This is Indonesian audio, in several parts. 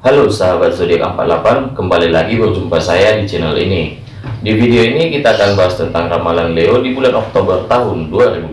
Halo sahabat zodiak 48, kembali lagi berjumpa saya di channel ini. Di video ini kita akan bahas tentang ramalan Leo di bulan Oktober tahun 2020.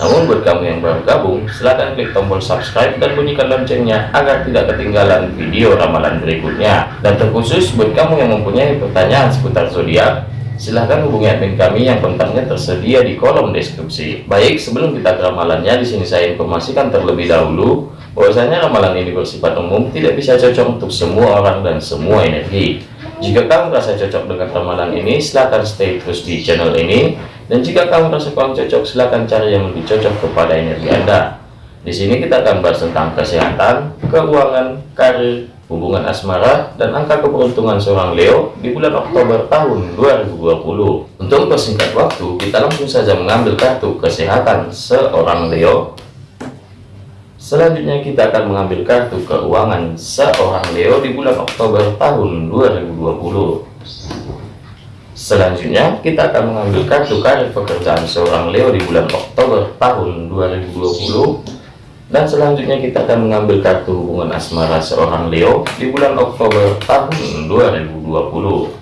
Namun buat kamu yang baru gabung, silahkan klik tombol subscribe dan bunyikan loncengnya agar tidak ketinggalan video ramalan berikutnya. Dan terkhusus buat kamu yang mempunyai pertanyaan seputar zodiak, silahkan hubungi admin kami yang kontaknya tersedia di kolom deskripsi. Baik, sebelum kita ke ramalannya, di sini saya informasikan terlebih dahulu bahwasanya ramalan ini bersifat umum tidak bisa cocok untuk semua orang dan semua energi. Jika kamu merasa cocok dengan ramalan ini silahkan stay terus di channel ini. Dan jika kamu merasa kurang cocok silahkan cari yang lebih cocok kepada energi anda. Di sini kita akan bahas tentang kesehatan keuangan karir hubungan asmara dan angka keberuntungan seorang Leo di bulan Oktober tahun 2020 untuk persingkat waktu kita langsung saja mengambil kartu kesehatan seorang Leo Selanjutnya kita akan mengambil kartu keuangan seorang Leo di bulan Oktober tahun 2020. Selanjutnya kita akan mengambil kartu karir pekerjaan seorang Leo di bulan Oktober tahun 2020. Dan selanjutnya kita akan mengambil kartu hubungan asmara seorang Leo di bulan Oktober tahun 2020.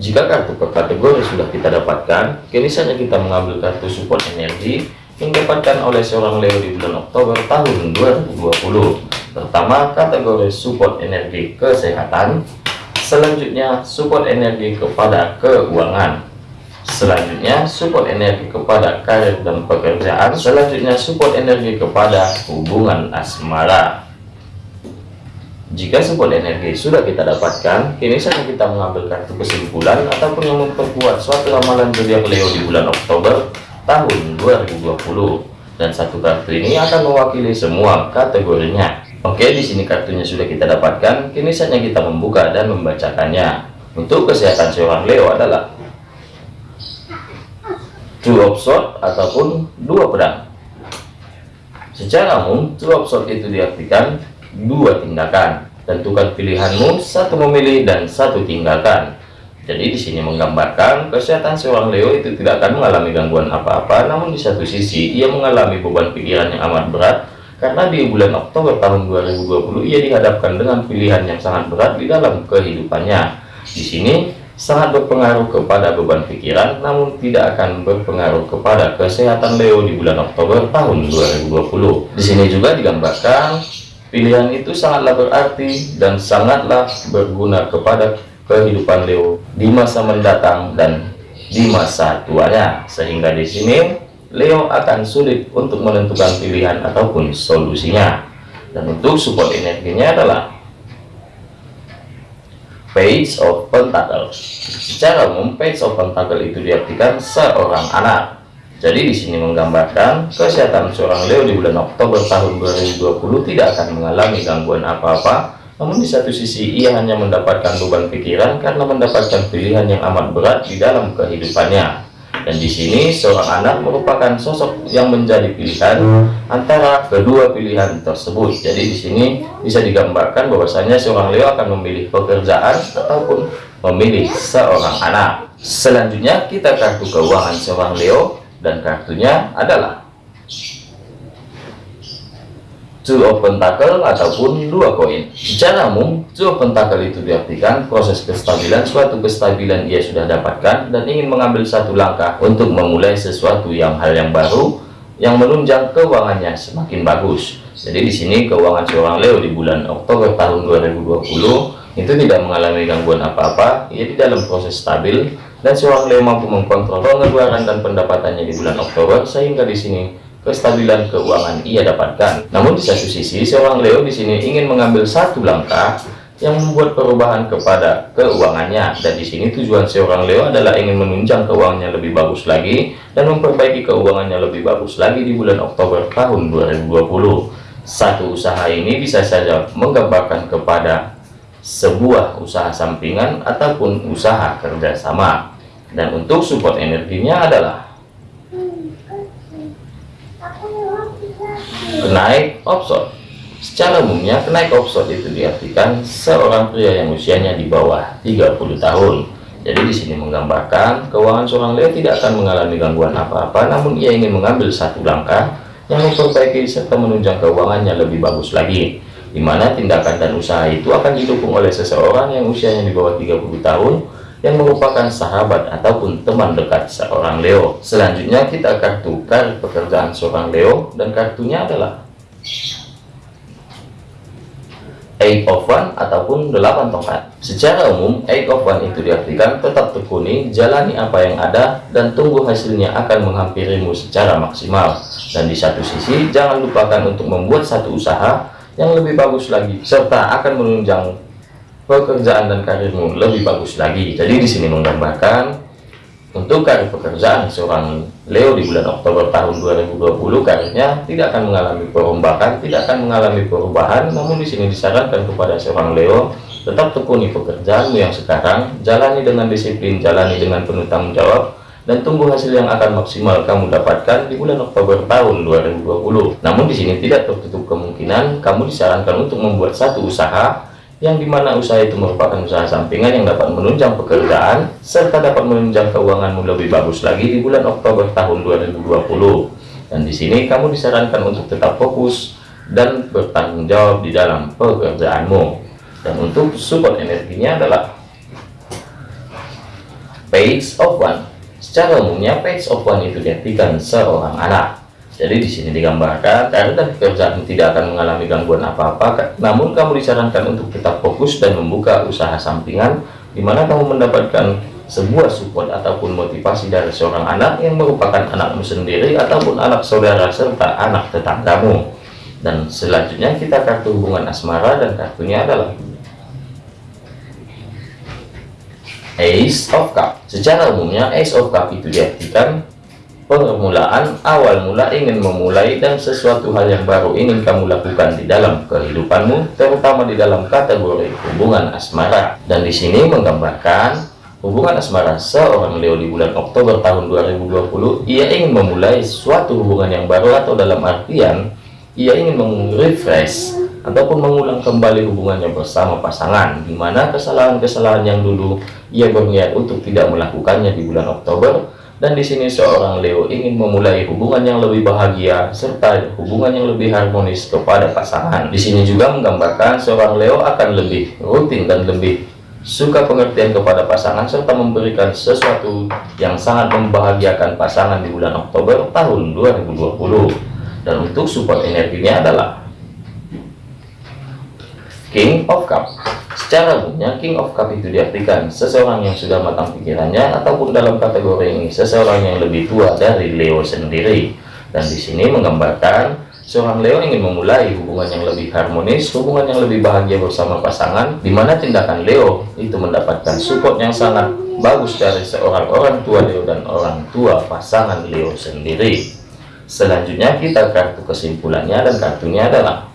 Jika kartu per kategori sudah kita dapatkan, kini saja kita mengambil kartu support energi yang didapatkan oleh seorang Leo di bulan Oktober tahun 2020 pertama kategori support energi kesehatan. Selanjutnya support energi kepada keuangan selanjutnya support energi kepada karir dan pekerjaan. Selanjutnya support energi kepada hubungan asmara. Jika support energi sudah kita dapatkan kini saja kita mengambil kartu kesimpulan ataupun yang memperkuat suatu ramalan zodiak Leo di bulan Oktober tahun 2020 dan satu kartu ini akan mewakili semua kategorinya. Oke di sini kartunya sudah kita dapatkan. Kini saatnya kita membuka dan membacakannya. Untuk kesehatan seorang Leo adalah two of sword ataupun dua pedang. Secara umum two of sword itu diartikan dua tindakan. Tentukan pilihanmu satu memilih dan satu tinggalkan. Jadi di sini menggambarkan kesehatan seorang Leo itu tidak akan mengalami gangguan apa-apa, namun di satu sisi ia mengalami beban pikiran yang amat berat karena di bulan Oktober tahun 2020 ia dihadapkan dengan pilihan yang sangat berat di dalam kehidupannya. Di sini sangat berpengaruh kepada beban pikiran, namun tidak akan berpengaruh kepada kesehatan Leo di bulan Oktober tahun 2020. Di sini juga digambarkan pilihan itu sangatlah berarti dan sangatlah berguna kepada kehidupan Leo di masa mendatang dan di masa tuanya sehingga di sini Leo akan sulit untuk menentukan pilihan ataupun solusinya dan untuk support energinya adalah page of pentacle secara umum page of pentacle itu diartikan seorang anak. Jadi di sini menggambarkan kesehatan seorang Leo di bulan Oktober tahun 2020 tidak akan mengalami gangguan apa-apa. Namun di satu sisi ia hanya mendapatkan beban pikiran karena mendapatkan pilihan yang amat berat di dalam kehidupannya. Dan di sini seorang anak merupakan sosok yang menjadi pilihan antara kedua pilihan tersebut. Jadi di sini bisa digambarkan bahwasanya seorang Leo akan memilih pekerjaan ataupun memilih seorang anak. Selanjutnya kita kartu keuangan seorang Leo dan kartunya adalah two of pentacle ataupun dua koin. Secara umum two of pentacle itu diartikan proses kestabilan suatu kestabilan ia sudah dapatkan dan ingin mengambil satu langkah untuk memulai sesuatu yang hal yang baru yang menunjang keuangannya semakin bagus. Jadi di sini keuangan seorang Leo di bulan Oktober tahun 2020 itu tidak mengalami gangguan apa-apa ia di dalam proses stabil dan seorang Leo mampu mengkontrol pengeluaran dan pendapatannya di bulan Oktober sehingga di sini kestabilan keuangan ia dapatkan. Namun di satu sisi, seorang Leo di sini ingin mengambil satu langkah yang membuat perubahan kepada keuangannya. Dan di sini tujuan seorang Leo adalah ingin menunjang keuangannya lebih bagus lagi dan memperbaiki keuangannya lebih bagus lagi di bulan Oktober tahun 2020 satu usaha ini bisa saja menggambarkan kepada sebuah usaha sampingan ataupun usaha kerjasama. Dan untuk support energinya adalah kenaik offshore secara umumnya kenaik offshore itu diartikan seorang pria yang usianya di bawah 30 tahun. Jadi di sini menggambarkan keuangan seorang Leo tidak akan mengalami gangguan apa-apa namun ia ingin mengambil satu langkah yang memperbaiki serta menunjang keuangannya lebih bagus lagi di mana tindakan dan usaha itu akan didukung oleh seseorang yang usianya di bawah 30 tahun yang merupakan sahabat ataupun teman dekat seorang Leo. Selanjutnya kita kartu karir pekerjaan seorang Leo dan kartunya adalah Eight of One ataupun delapan tongkat. Secara umum, Eight of One itu diartikan tetap tekuni, jalani apa yang ada, dan tunggu hasilnya akan menghampirimu secara maksimal. Dan di satu sisi, jangan lupakan untuk membuat satu usaha yang lebih bagus lagi, serta akan menunjang pekerjaan dan karirmu lebih bagus lagi. Jadi di sini menggambarkan untuk karir pekerjaan seorang Leo di bulan Oktober tahun 2020 karirnya tidak akan mengalami perombakan, tidak akan mengalami perubahan, namun di sini disarankan kepada seorang Leo tetap tekuni pekerjaanmu yang sekarang, jalani dengan disiplin, jalani dengan penuh tanggung jawab, dan tunggu hasil yang akan maksimal kamu dapatkan di bulan Oktober tahun 2020. Namun di sini tidak tertutup kemungkinan kamu disarankan untuk membuat satu usaha yang di mana usaha itu merupakan usaha sampingan yang dapat menunjang pekerjaan serta dapat menunjang keuanganmu lebih bagus lagi di bulan Oktober tahun 2020 dan di sini kamu disarankan untuk tetap fokus dan bertanggung jawab di dalam pekerjaanmu. Dan untuk support energinya adalah page of one. Secara umumnya page of one itu diartikan seorang anak jadi di sini digambarkan karir dan pekerjaan tidak akan mengalami gangguan apa-apa, namun kamu disarankan untuk tetap fokus dan membuka usaha sampingan, di mana kamu mendapatkan sebuah support ataupun motivasi dari seorang anak yang merupakan anakmu sendiri ataupun anak saudara serta anak tetanggamu. Dan selanjutnya kita kartu hubungan asmara dan kartunya adalah Ace of Cup. Secara umumnya Ace of Cup itu diartikan permulaan awal mula ingin memulai dan sesuatu hal yang baru ingin kamu lakukan di dalam kehidupanmu terutama di dalam kategori hubungan asmara. Dan di sini menggambarkan hubungan asmara seorang Leo di bulan Oktober tahun 2020 ia ingin memulai suatu hubungan yang baru atau dalam artian ia ingin merefresh ataupun mengulang kembali hubungannya bersama pasangan di mana kesalahan-kesalahan yang dulu ia berniat untuk tidak melakukannya di bulan Oktober dan di sini seorang Leo ingin memulai hubungan yang lebih bahagia serta hubungan yang lebih harmonis kepada pasangan. Di sini juga menggambarkan seorang Leo akan lebih rutin dan lebih suka pengertian kepada pasangan serta memberikan sesuatu yang sangat membahagiakan pasangan di bulan Oktober tahun 2020. Dan untuk support energinya adalah King of Cup. Secara umumnya, King of Cup itu diartikan seseorang yang sudah matang pikirannya ataupun dalam kategori ini seseorang yang lebih tua dari Leo sendiri. Dan di sini menggambarkan seorang Leo ingin memulai hubungan yang lebih harmonis, hubungan yang lebih bahagia bersama pasangan, di mana tindakan Leo itu mendapatkan support yang sangat bagus dari seorang orang tua Leo dan orang tua pasangan Leo sendiri. Selanjutnya kita kartu kesimpulannya dan kartunya adalah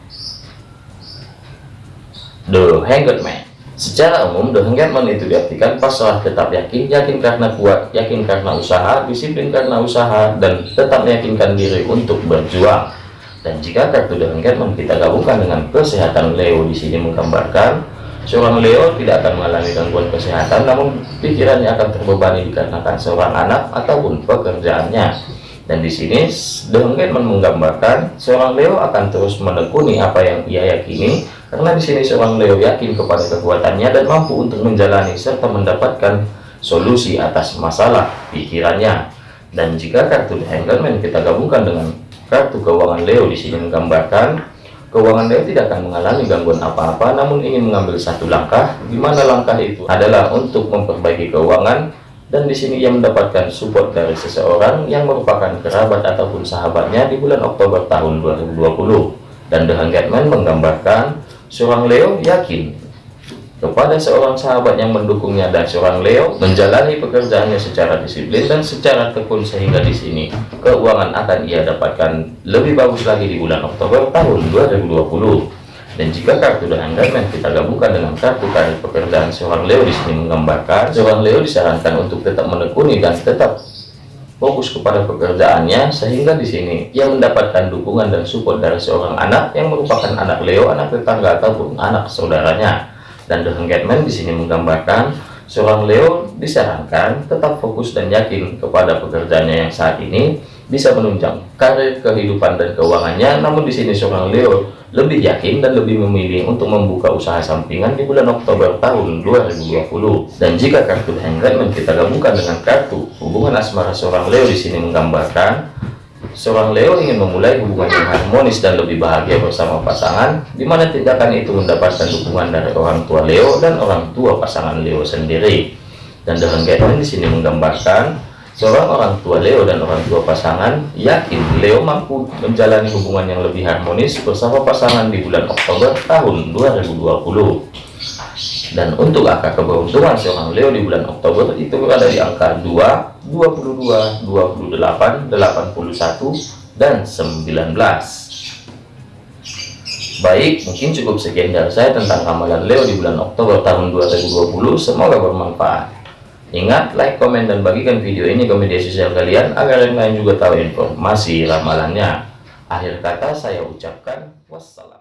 The Hanged Man Secara umum, The Hanged Man itu diartikan pasrah tetap yakin, yakin karena kuat, yakin karena usaha, disiplin karena usaha, dan tetap meyakinkan diri untuk berjuang. Dan jika kartu The Hanged Man kita gabungkan dengan kesehatan Leo di sini menggambarkan seorang Leo tidak akan mengalami gangguan kesehatan, namun pikirannya akan terbebani dikarenakan seorang anak ataupun pekerjaannya. Dan di sini The Hanged Man menggambarkan seorang Leo akan terus menekuni apa yang ia yakini karena di sini seorang Leo yakin kepada kekuatannya dan mampu untuk menjalani serta mendapatkan solusi atas masalah pikirannya. Dan jika kartu The Hangman kita gabungkan dengan kartu keuangan Leo di sini menggambarkan keuangan Leo tidak akan mengalami gangguan apa-apa namun ingin mengambil satu langkah di mana langkah itu adalah untuk memperbaiki keuangan dan di sini ia mendapatkan support dari seseorang yang merupakan kerabat ataupun sahabatnya di bulan Oktober tahun 2020 dan The Hanged Man menggambarkan Seorang Leo yakin kepada seorang sahabat yang mendukungnya dan seorang Leo menjalani pekerjaannya secara disiplin dan secara tekun sehingga di sini keuangan akan ia dapatkan lebih bagus lagi di bulan Oktober tahun 2020 dan jika kartu dan anggaran kita gabungkan dengan kartu karir pekerjaan seorang Leo di sini menggambarkan seorang Leo disarankan untuk tetap menekuni dan tetap fokus kepada pekerjaannya sehingga di sini ia mendapatkan dukungan dan support dari seorang anak yang merupakan anak Leo, anak tetangga ataupun anak saudaranya. Dan The Hanged Man di sini menggambarkan seorang Leo disarankan tetap fokus dan yakin kepada pekerjaannya yang saat ini bisa menunjang karir, kehidupan, dan keuangannya. Namun di sini seorang Leo lebih yakin dan lebih memilih untuk membuka usaha sampingan di bulan Oktober tahun 2020. Dan jika kartu Hangman kita gabungkan dengan kartu hubungan asmara seorang Leo di sini menggambarkan seorang Leo ingin memulai hubungan yang harmonis dan lebih bahagia bersama pasangan, di mana tindakan itu mendapatkan dukungan dari orang tua Leo dan orang tua pasangan Leo sendiri. Dan dengan guideline di sini menggambarkan seorang orang tua Leo dan orang tua pasangan yakin Leo mampu menjalani hubungan yang lebih harmonis bersama pasangan di bulan Oktober tahun 2020. Dan untuk angka keberuntungan seorang Leo di bulan Oktober itu berada di angka 2, 22, 28, 81, dan 19. Baik, mungkin cukup sekian dari saya tentang ramalan Leo di bulan Oktober tahun 2020. Semoga bermanfaat. Ingat, like, komen, dan bagikan video ini ke media sosial kalian agar yang lain juga tahu informasi ramalannya. Akhir kata saya ucapkan wassalam.